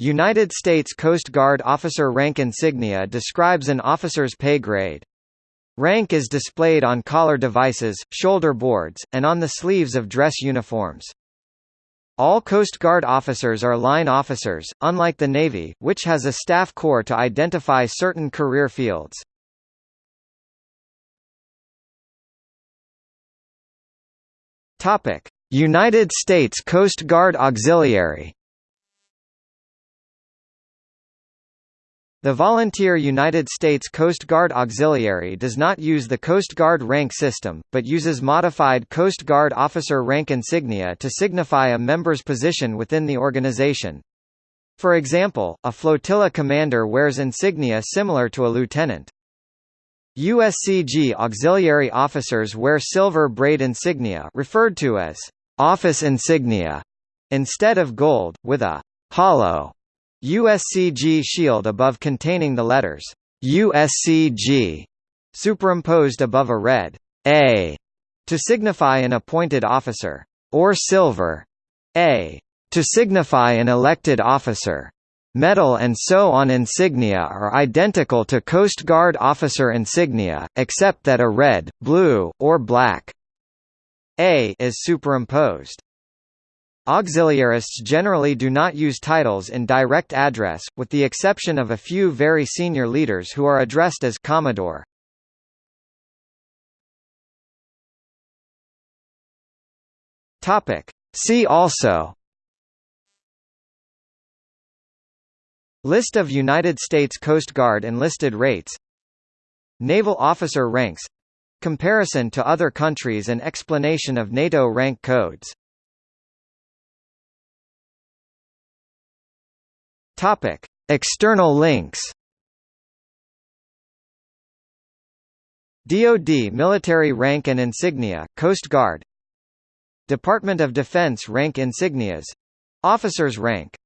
United States Coast Guard officer rank insignia describes an officer's pay grade. Rank is displayed on collar devices, shoulder boards, and on the sleeves of dress uniforms. All Coast Guard officers are line officers, unlike the Navy, which has a staff corps to identify certain career fields. United States Coast Guard Auxiliary The volunteer United States Coast Guard Auxiliary does not use the Coast Guard rank system, but uses modified Coast Guard officer rank insignia to signify a member's position within the organization. For example, a flotilla commander wears insignia similar to a lieutenant. USCG auxiliary officers wear silver braid insignia referred to as office insignia instead of gold, with a hollow USCG shield above containing the letters USCG superimposed above a red A to signify an appointed officer, or silver A to signify an elected officer. Medal and so on insignia are identical to Coast Guard officer insignia, except that a red, blue, or black A is superimposed. Auxiliarists generally do not use titles in direct address, with the exception of a few very senior leaders who are addressed as Commodore. See also List of United States Coast Guard enlisted rates Naval officer ranks Comparison to other countries and explanation of NATO rank codes Topic: External links. DoD military rank and insignia, Coast Guard. Department of Defense rank insignias. Officers rank